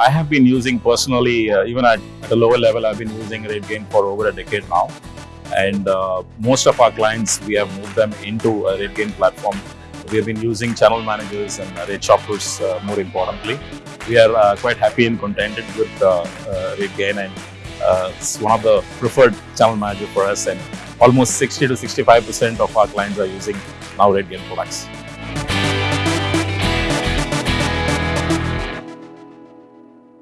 I have been using personally, uh, even at, at a lower level, I've been using RateGain for over a decade now. And uh, most of our clients, we have moved them into a RateGain platform. We have been using channel managers and rate shoppers uh, more importantly. We are uh, quite happy and contented with uh, uh, RateGain and it's one of the preferred channel manager for us and almost 60 to 65% of our clients are using now RateGain products.